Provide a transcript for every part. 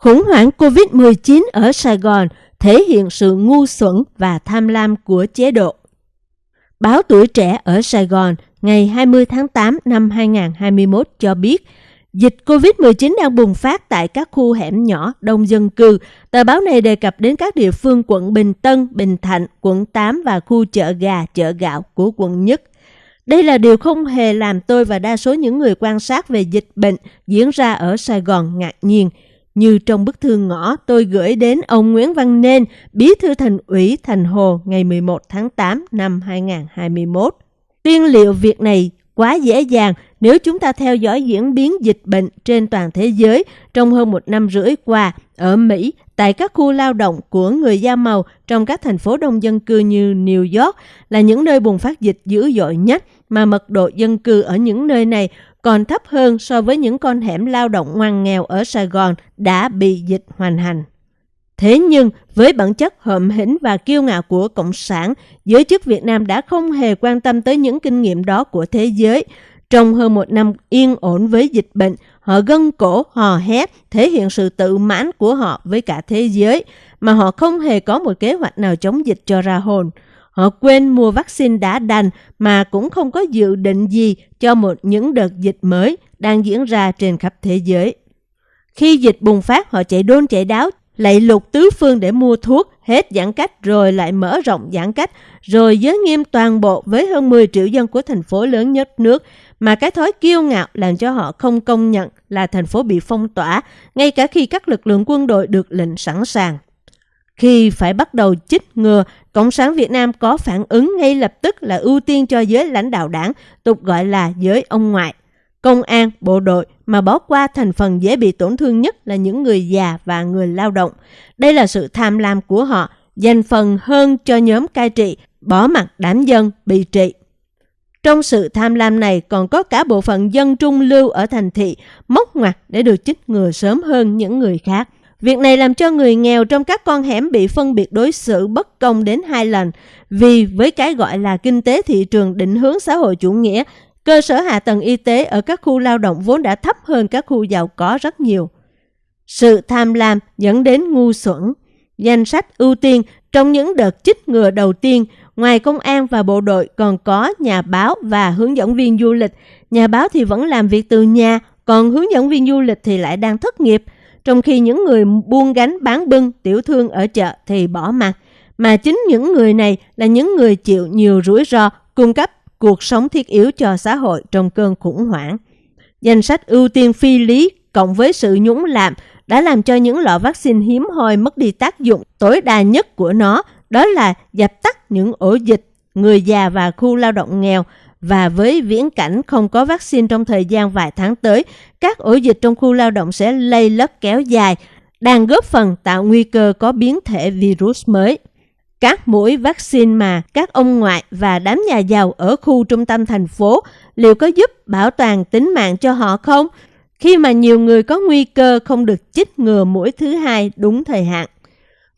Khủng hoảng COVID-19 ở Sài Gòn thể hiện sự ngu xuẩn và tham lam của chế độ. Báo Tuổi Trẻ ở Sài Gòn ngày 20 tháng 8 năm 2021 cho biết, dịch COVID-19 đang bùng phát tại các khu hẻm nhỏ đông dân cư. Tờ báo này đề cập đến các địa phương quận Bình Tân, Bình Thạnh, quận 8 và khu chợ gà, chợ gạo của quận Nhất. Đây là điều không hề làm tôi và đa số những người quan sát về dịch bệnh diễn ra ở Sài Gòn ngạc nhiên – như trong bức thư ngõ tôi gửi đến ông Nguyễn Văn Nên, bí thư thành ủy Thành Hồ ngày 11 tháng 8 năm 2021. Tiên liệu việc này quá dễ dàng nếu chúng ta theo dõi diễn biến dịch bệnh trên toàn thế giới trong hơn một năm rưỡi qua ở Mỹ, tại các khu lao động của người da màu trong các thành phố đông dân cư như New York là những nơi bùng phát dịch dữ dội nhất mà mật độ dân cư ở những nơi này còn thấp hơn so với những con hẻm lao động ngoan nghèo ở Sài Gòn đã bị dịch hoành hành. Thế nhưng, với bản chất hợm hĩnh và kiêu ngạo của Cộng sản, giới chức Việt Nam đã không hề quan tâm tới những kinh nghiệm đó của thế giới. Trong hơn một năm yên ổn với dịch bệnh, họ gân cổ, hò hét, thể hiện sự tự mãn của họ với cả thế giới, mà họ không hề có một kế hoạch nào chống dịch cho ra hồn. Họ quên mua vaccine đã đành mà cũng không có dự định gì cho một những đợt dịch mới đang diễn ra trên khắp thế giới. Khi dịch bùng phát, họ chạy đôn chạy đáo, lạy lục tứ phương để mua thuốc, hết giãn cách rồi lại mở rộng giãn cách, rồi giới nghiêm toàn bộ với hơn 10 triệu dân của thành phố lớn nhất nước, mà cái thói kiêu ngạo làm cho họ không công nhận là thành phố bị phong tỏa, ngay cả khi các lực lượng quân đội được lệnh sẵn sàng. Khi phải bắt đầu chích ngừa, Cộng sản Việt Nam có phản ứng ngay lập tức là ưu tiên cho giới lãnh đạo đảng, tục gọi là giới ông ngoại. Công an, bộ đội mà bỏ qua thành phần dễ bị tổn thương nhất là những người già và người lao động. Đây là sự tham lam của họ, dành phần hơn cho nhóm cai trị, bỏ mặt đám dân bị trị. Trong sự tham lam này còn có cả bộ phận dân trung lưu ở thành thị, móc ngoặt để được chích ngừa sớm hơn những người khác. Việc này làm cho người nghèo trong các con hẻm bị phân biệt đối xử bất công đến hai lần, vì với cái gọi là kinh tế thị trường định hướng xã hội chủ nghĩa, cơ sở hạ tầng y tế ở các khu lao động vốn đã thấp hơn các khu giàu có rất nhiều. Sự tham lam dẫn đến ngu xuẩn. Danh sách ưu tiên trong những đợt chích ngừa đầu tiên, ngoài công an và bộ đội còn có nhà báo và hướng dẫn viên du lịch. Nhà báo thì vẫn làm việc từ nhà, còn hướng dẫn viên du lịch thì lại đang thất nghiệp – trong khi những người buôn gánh bán bưng tiểu thương ở chợ thì bỏ mặt, mà chính những người này là những người chịu nhiều rủi ro cung cấp cuộc sống thiết yếu cho xã hội trong cơn khủng hoảng. Danh sách ưu tiên phi lý cộng với sự nhũng lạm đã làm cho những lọ vaccine hiếm hoi mất đi tác dụng tối đa nhất của nó, đó là dập tắt những ổ dịch, người già và khu lao động nghèo và với viễn cảnh không có vaccine trong thời gian vài tháng tới, các ổ dịch trong khu lao động sẽ lây lất kéo dài, đang góp phần tạo nguy cơ có biến thể virus mới. Các mũi vaccine mà các ông ngoại và đám nhà giàu ở khu trung tâm thành phố liệu có giúp bảo toàn tính mạng cho họ không? Khi mà nhiều người có nguy cơ không được chích ngừa mũi thứ hai đúng thời hạn.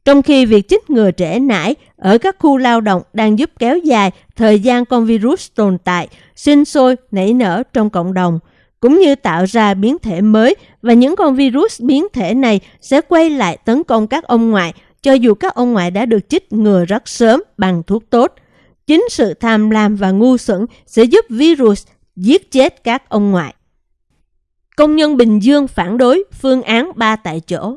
Trong khi việc chích ngừa trẻ nải ở các khu lao động đang giúp kéo dài thời gian con virus tồn tại, sinh sôi, nảy nở trong cộng đồng, cũng như tạo ra biến thể mới và những con virus biến thể này sẽ quay lại tấn công các ông ngoại cho dù các ông ngoại đã được chích ngừa rất sớm bằng thuốc tốt. Chính sự tham lam và ngu xuẩn sẽ giúp virus giết chết các ông ngoại. Công nhân Bình Dương phản đối phương án ba tại chỗ.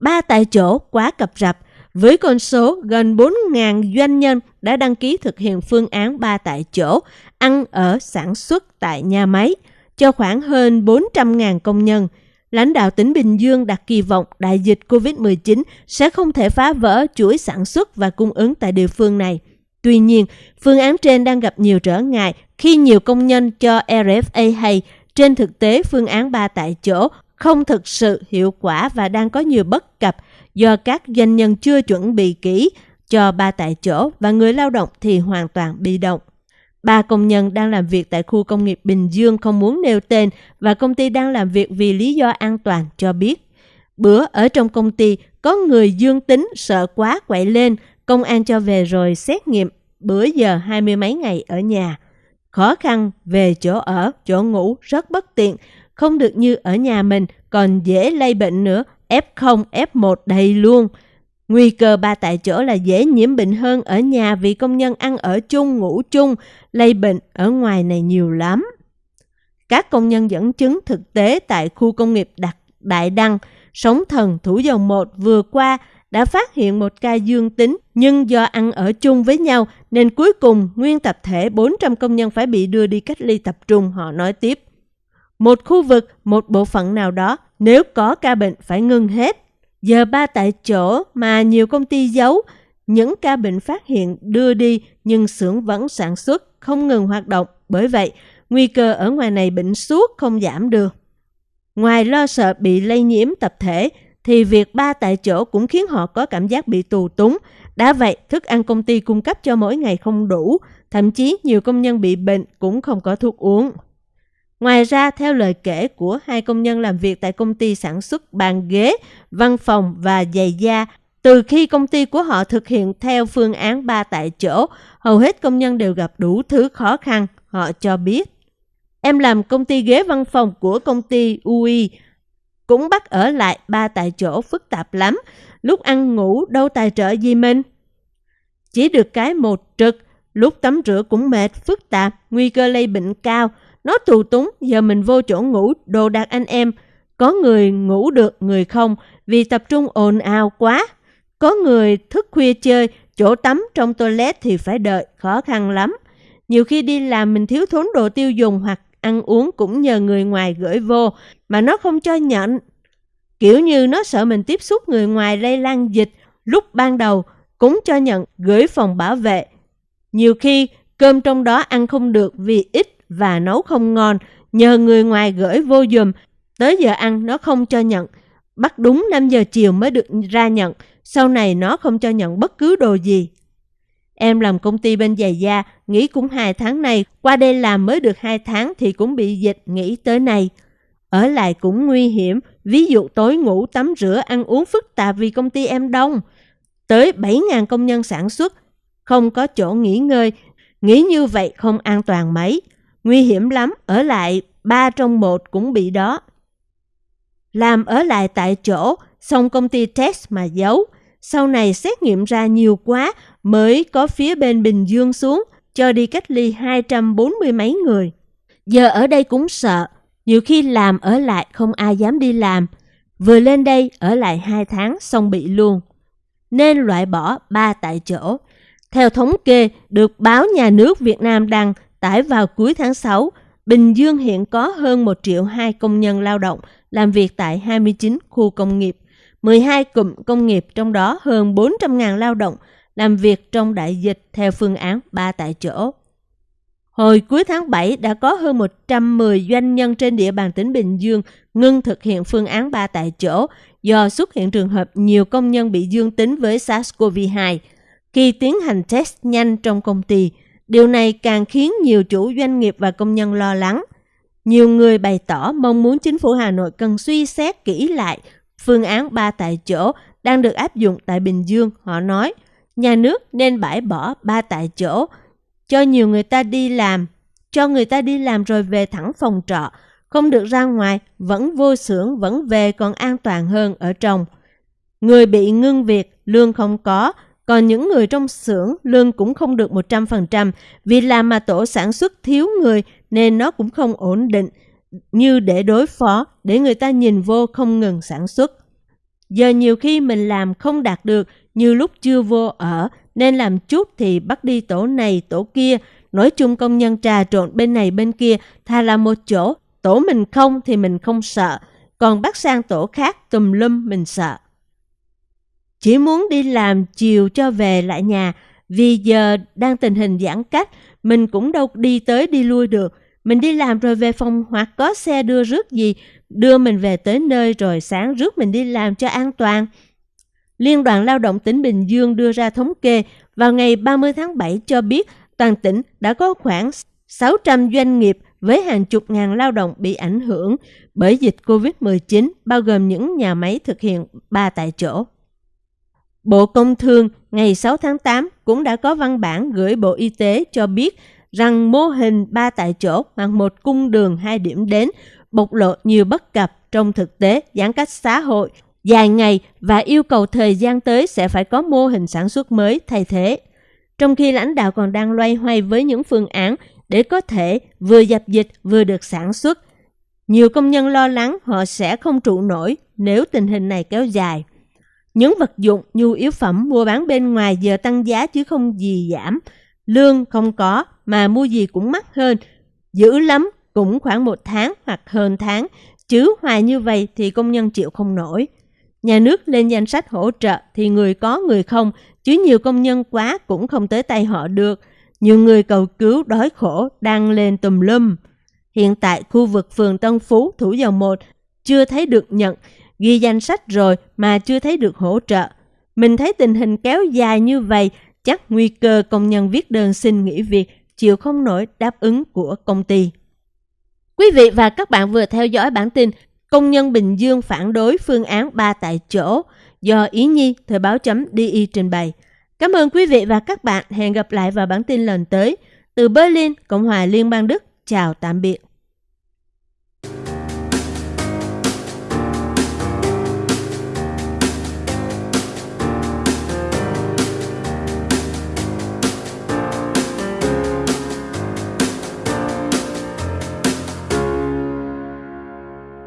Ba tại chỗ quá cập rập, với con số gần 4.000 doanh nhân đã đăng ký thực hiện phương án 3 tại chỗ, ăn ở sản xuất tại nhà máy, cho khoảng hơn 400.000 công nhân. Lãnh đạo tỉnh Bình Dương đặt kỳ vọng đại dịch COVID-19 sẽ không thể phá vỡ chuỗi sản xuất và cung ứng tại địa phương này. Tuy nhiên, phương án trên đang gặp nhiều trở ngại khi nhiều công nhân cho RFA hay trên thực tế phương án 3 tại chỗ không thực sự hiệu quả và đang có nhiều bất cập do các doanh nhân chưa chuẩn bị kỹ cho ba tại chỗ và người lao động thì hoàn toàn bị động. Ba công nhân đang làm việc tại khu công nghiệp Bình Dương không muốn nêu tên và công ty đang làm việc vì lý do an toàn cho biết. Bữa ở trong công ty có người dương tính sợ quá quậy lên, công an cho về rồi xét nghiệm, bữa giờ hai mươi mấy ngày ở nhà. Khó khăn về chỗ ở, chỗ ngủ rất bất tiện, không được như ở nhà mình còn dễ lây bệnh nữa F0, F1 đầy luôn. Nguy cơ ba tại chỗ là dễ nhiễm bệnh hơn ở nhà vì công nhân ăn ở chung, ngủ chung, lây bệnh ở ngoài này nhiều lắm. Các công nhân dẫn chứng thực tế tại khu công nghiệp Đặc Đại Đăng, Sống Thần, Thủ Dầu Một vừa qua đã phát hiện một ca dương tính nhưng do ăn ở chung với nhau nên cuối cùng nguyên tập thể 400 công nhân phải bị đưa đi cách ly tập trung, họ nói tiếp. Một khu vực, một bộ phận nào đó, nếu có ca bệnh phải ngưng hết. Giờ ba tại chỗ mà nhiều công ty giấu, những ca bệnh phát hiện đưa đi nhưng xưởng vẫn sản xuất, không ngừng hoạt động. Bởi vậy, nguy cơ ở ngoài này bệnh suốt không giảm được. Ngoài lo sợ bị lây nhiễm tập thể, thì việc ba tại chỗ cũng khiến họ có cảm giác bị tù túng. Đã vậy, thức ăn công ty cung cấp cho mỗi ngày không đủ, thậm chí nhiều công nhân bị bệnh cũng không có thuốc uống. Ngoài ra, theo lời kể của hai công nhân làm việc tại công ty sản xuất bàn ghế, văn phòng và giày da, từ khi công ty của họ thực hiện theo phương án ba tại chỗ, hầu hết công nhân đều gặp đủ thứ khó khăn, họ cho biết. Em làm công ty ghế văn phòng của công ty UI, cũng bắt ở lại ba tại chỗ phức tạp lắm, lúc ăn ngủ đâu tài trợ gì mình. Chỉ được cái một trực, lúc tắm rửa cũng mệt, phức tạp, nguy cơ lây bệnh cao, nó tù túng, giờ mình vô chỗ ngủ, đồ đạc anh em. Có người ngủ được, người không, vì tập trung ồn ào quá. Có người thức khuya chơi, chỗ tắm trong toilet thì phải đợi, khó khăn lắm. Nhiều khi đi làm mình thiếu thốn đồ tiêu dùng hoặc ăn uống cũng nhờ người ngoài gửi vô, mà nó không cho nhận. Kiểu như nó sợ mình tiếp xúc người ngoài lây lan dịch, lúc ban đầu cũng cho nhận gửi phòng bảo vệ. Nhiều khi cơm trong đó ăn không được vì ít và nấu không ngon, nhờ người ngoài gửi vô dùm, tới giờ ăn nó không cho nhận. Bắt đúng 5 giờ chiều mới được ra nhận, sau này nó không cho nhận bất cứ đồ gì. Em làm công ty bên giày da, nghỉ cũng hai tháng này, qua đây làm mới được hai tháng thì cũng bị dịch nghỉ tới này. Ở lại cũng nguy hiểm, ví dụ tối ngủ, tắm rửa, ăn uống phức tạp vì công ty em đông. Tới 7.000 công nhân sản xuất, không có chỗ nghỉ ngơi, nghĩ như vậy không an toàn mấy. Nguy hiểm lắm, ở lại ba trong một cũng bị đó. Làm ở lại tại chỗ, xong công ty test mà giấu. Sau này xét nghiệm ra nhiều quá mới có phía bên Bình Dương xuống, cho đi cách ly 240 mấy người. Giờ ở đây cũng sợ, nhiều khi làm ở lại không ai dám đi làm. Vừa lên đây ở lại 2 tháng xong bị luôn. Nên loại bỏ ba tại chỗ. Theo thống kê được báo nhà nước Việt Nam đăng tải vào cuối tháng 6, Bình Dương hiện có hơn 1 triệu 2 công nhân lao động làm việc tại 29 khu công nghiệp, 12 cụm công nghiệp trong đó hơn 400.000 lao động làm việc trong đại dịch theo phương án 3 tại chỗ. Hồi cuối tháng 7 đã có hơn 110 doanh nhân trên địa bàn tỉnh Bình Dương ngưng thực hiện phương án 3 tại chỗ do xuất hiện trường hợp nhiều công nhân bị dương tính với SARS-CoV-2. Khi tiến hành test nhanh trong công ty, Điều này càng khiến nhiều chủ doanh nghiệp và công nhân lo lắng. Nhiều người bày tỏ mong muốn chính phủ Hà Nội cần suy xét kỹ lại phương án ba tại chỗ đang được áp dụng tại Bình Dương. Họ nói, nhà nước nên bãi bỏ ba tại chỗ, cho nhiều người ta đi làm, cho người ta đi làm rồi về thẳng phòng trọ, không được ra ngoài, vẫn vô xưởng, vẫn về còn an toàn hơn ở trong. Người bị ngưng việc, lương không có, còn những người trong xưởng, lương cũng không được 100% vì làm mà tổ sản xuất thiếu người, nên nó cũng không ổn định, như để đối phó, để người ta nhìn vô không ngừng sản xuất. Giờ nhiều khi mình làm không đạt được, như lúc chưa vô ở, nên làm chút thì bắt đi tổ này, tổ kia nói chung công nhân trà trộn bên này bên kia, thà là một chỗ, tổ mình không thì mình không sợ còn bắt sang tổ khác tùm lum mình sợ. Chỉ muốn đi làm chiều cho về lại nhà, vì giờ đang tình hình giãn cách, mình cũng đâu đi tới đi lui được. Mình đi làm rồi về phòng hoặc có xe đưa rước gì, đưa mình về tới nơi rồi sáng rước mình đi làm cho an toàn. Liên đoàn Lao động tỉnh Bình Dương đưa ra thống kê vào ngày 30 tháng 7 cho biết toàn tỉnh đã có khoảng 600 doanh nghiệp với hàng chục ngàn lao động bị ảnh hưởng bởi dịch COVID-19, bao gồm những nhà máy thực hiện ba tại chỗ. Bộ Công Thương ngày 6 tháng 8 cũng đã có văn bản gửi Bộ Y tế cho biết rằng mô hình ba tại chỗ hoặc một cung đường hai điểm đến bộc lộ nhiều bất cập trong thực tế giãn cách xã hội dài ngày và yêu cầu thời gian tới sẽ phải có mô hình sản xuất mới thay thế. Trong khi lãnh đạo còn đang loay hoay với những phương án để có thể vừa dập dịch vừa được sản xuất, nhiều công nhân lo lắng họ sẽ không trụ nổi nếu tình hình này kéo dài. Những vật dụng, nhu yếu phẩm mua bán bên ngoài giờ tăng giá chứ không gì giảm. Lương không có mà mua gì cũng mắc hơn. Dữ lắm cũng khoảng một tháng hoặc hơn tháng. Chứ hoài như vậy thì công nhân chịu không nổi. Nhà nước lên danh sách hỗ trợ thì người có người không, chứ nhiều công nhân quá cũng không tới tay họ được. Nhiều người cầu cứu đói khổ đang lên tùm lum. Hiện tại khu vực phường Tân Phú, Thủ Dầu Một chưa thấy được nhận, ghi danh sách rồi mà chưa thấy được hỗ trợ. Mình thấy tình hình kéo dài như vậy, chắc nguy cơ công nhân viết đơn xin nghỉ việc chịu không nổi đáp ứng của công ty. Quý vị và các bạn vừa theo dõi bản tin Công nhân Bình Dương phản đối phương án 3 tại chỗ do Ý Nhi Thời báo chấm DI trình bày. Cảm ơn quý vị và các bạn. Hẹn gặp lại vào bản tin lần tới. Từ Berlin, Cộng hòa Liên bang Đức. Chào tạm biệt.